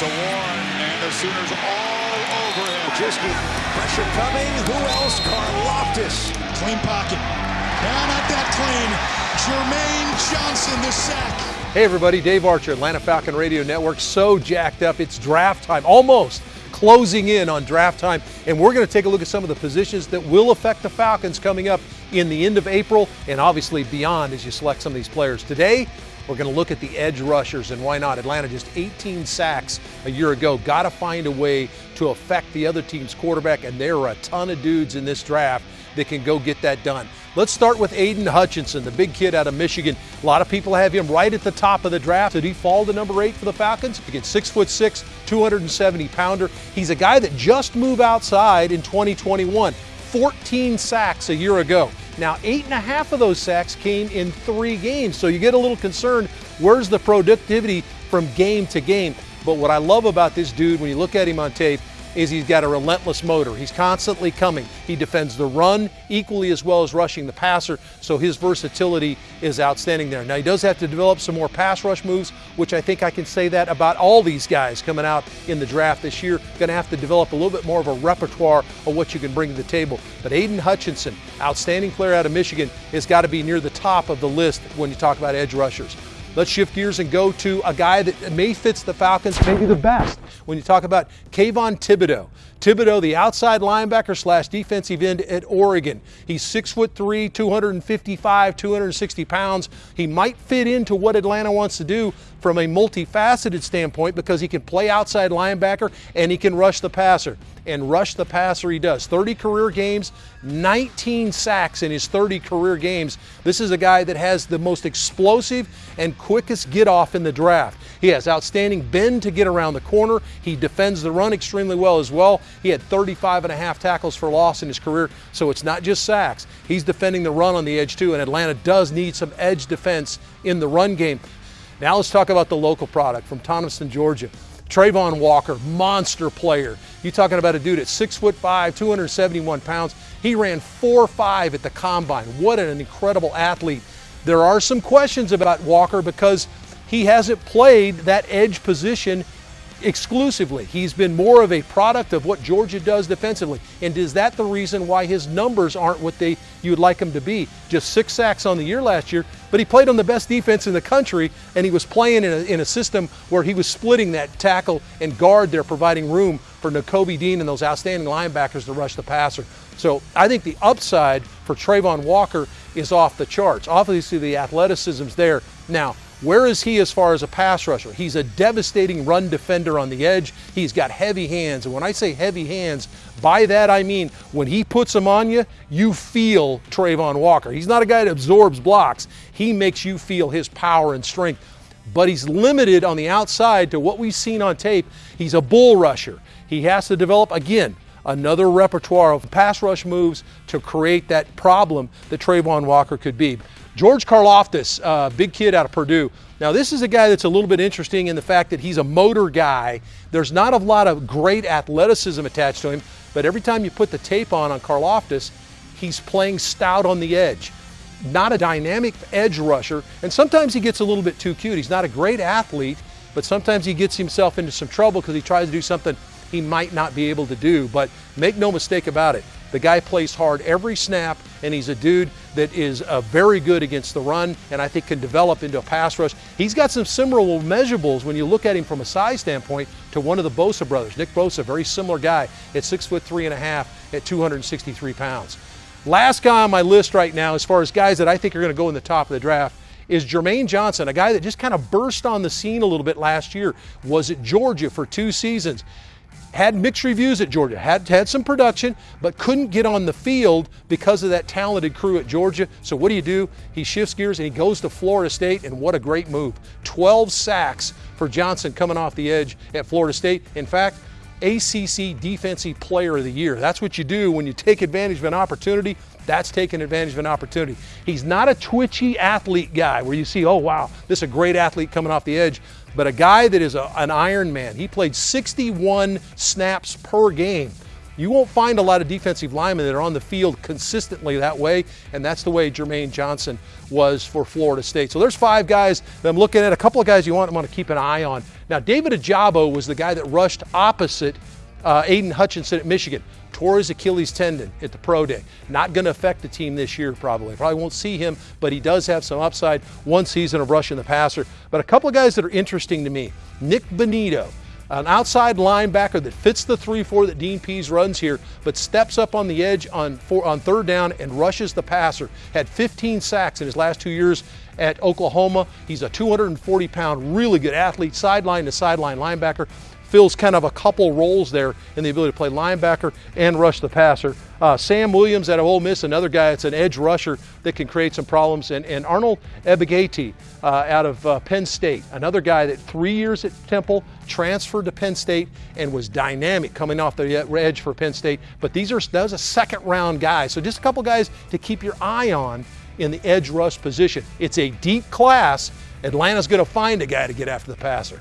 to Warren, and the Sooners all over him. Jiski, pressure coming. Who else? Karlaftis. Clean pocket. Down at that clean. Jermaine Johnson, the sack. Hey everybody, Dave Archer, Atlanta Falcon Radio Network. So jacked up. It's draft time, almost closing in on draft time. And we're going to take a look at some of the positions that will affect the Falcons coming up in the end of April and obviously beyond as you select some of these players. Today, we're going to look at the edge rushers and why not. Atlanta just 18 sacks a year ago. Got to find a way to affect the other team's quarterback, and there are a ton of dudes in this draft that can go get that done. Let's start with Aidan Hutchinson, the big kid out of Michigan. A lot of people have him right at the top of the draft. Did he fall to number eight for the Falcons? Again, six foot six, 270 pounder. He's a guy that just moved outside in 2021. 14 sacks a year ago. Now, eight and a half of those sacks came in three games, so you get a little concerned. Where's the productivity from game to game? But what I love about this dude, when you look at him on tape, is he's got a relentless motor. He's constantly coming. He defends the run equally as well as rushing the passer, so his versatility is outstanding there. Now, he does have to develop some more pass rush moves, which I think I can say that about all these guys coming out in the draft this year. Going to have to develop a little bit more of a repertoire of what you can bring to the table. But Aidan Hutchinson, outstanding player out of Michigan, has got to be near the top of the list when you talk about edge rushers. Let's shift gears and go to a guy that may fits the Falcons maybe the best. When you talk about Kayvon Thibodeaux, Thibodeaux, the outside linebacker slash defensive end at Oregon. He's six foot three, 255, 260 pounds. He might fit into what Atlanta wants to do from a multifaceted standpoint because he can play outside linebacker and he can rush the passer. And rush the passer he does. 30 career games, 19 sacks in his 30 career games. This is a guy that has the most explosive and quickest get off in the draft. He has outstanding bend to get around the corner. He defends the run extremely well as well. He had 35 and a half tackles for loss in his career, so it's not just sacks. He's defending the run on the edge too, and Atlanta does need some edge defense in the run game. Now let's talk about the local product from Thomaston, Georgia. Travon Walker, monster player. You talking about a dude at six foot five, 271 pounds. He ran 4-5 at the combine. What an incredible athlete. There are some questions about Walker because he hasn't played that edge position exclusively. He's been more of a product of what Georgia does defensively. And is that the reason why his numbers aren't what they you'd like him to be? Just six sacks on the year last year, but he played on the best defense in the country, and he was playing in a, in a system where he was splitting that tackle and guard there, providing room for Nakobe Dean and those outstanding linebackers to rush the passer. So I think the upside for Travon Walker is off the charts. Obviously, the athleticism's there. Now, where is he as far as a pass rusher? He's a devastating run defender on the edge. He's got heavy hands. And when I say heavy hands, by that I mean when he puts them on you, you feel Travon Walker. He's not a guy that absorbs blocks, he makes you feel his power and strength. But he's limited on the outside to what we've seen on tape. He's a bull rusher. He has to develop, again, another repertoire of pass rush moves to create that problem that Travon Walker could be. George Karlaftis, uh, big kid out of Purdue. Now, this is a guy that's a little bit interesting in the fact that he's a motor guy. There's not a lot of great athleticism attached to him, but every time you put the tape on on Karlaftis, he's playing stout on the edge. Not a dynamic edge rusher, and sometimes he gets a little bit too cute. He's not a great athlete, but sometimes he gets himself into some trouble because he tries to do something he might not be able to do. But make no mistake about it, the guy plays hard every snap, and he's a dude that is uh, very good against the run and I think can develop into a pass rush. He's got some similar measurables when you look at him from a size standpoint to one of the Bosa brothers. Nick Bosa, very similar guy at six foot three and a half at 263 pounds. Last guy on my list right now, as far as guys that I think are going to go in the top of the draft, is Jermaine Johnson, a guy that just kind of burst on the scene a little bit last year. Was at Georgia for two seasons had mixed reviews at Georgia, had had some production, but couldn't get on the field because of that talented crew at Georgia. So what do you do? He shifts gears and he goes to Florida State, and what a great move. 12 sacks for Johnson coming off the edge at Florida State. In fact, ACC Defensive Player of the Year. That's what you do when you take advantage of an opportunity. That's taking advantage of an opportunity. He's not a twitchy athlete guy where you see, oh, wow, this is a great athlete coming off the edge but a guy that is a, an Iron Man. He played 61 snaps per game. You won't find a lot of defensive linemen that are on the field consistently that way, and that's the way Jermaine Johnson was for Florida State. So there's five guys that I'm looking at. A couple of guys you want, want to keep an eye on. Now, David Ojabo was the guy that rushed opposite uh, Aidan Hutchinson at Michigan tore his Achilles tendon at the pro day. Not going to affect the team this year, probably. Probably won't see him, but he does have some upside. One season of rushing the passer. But a couple of guys that are interesting to me Nick Bonitto. An outside linebacker that fits the 3 4 that Dean Pees runs here, but steps up on the edge on, four, on third down and rushes the passer. Had 15 sacks in his last two years at Oklahoma. He's a 240 pound, really good athlete, sideline to sideline linebacker fills kind of a couple roles there in the ability to play linebacker and rush the passer. Uh, Sam Williams out of Ole Miss, another guy that's an edge rusher that can create some problems. And, and Arnold Ebiketie uh, out of uh, Penn State, another guy that three years at Temple, transferred to Penn State, and was dynamic coming off the edge for Penn State. But these are those a second round guy. So just a couple guys to keep your eye on in the edge rush position. It's a deep class. Atlanta's going to find a guy to get after the passer.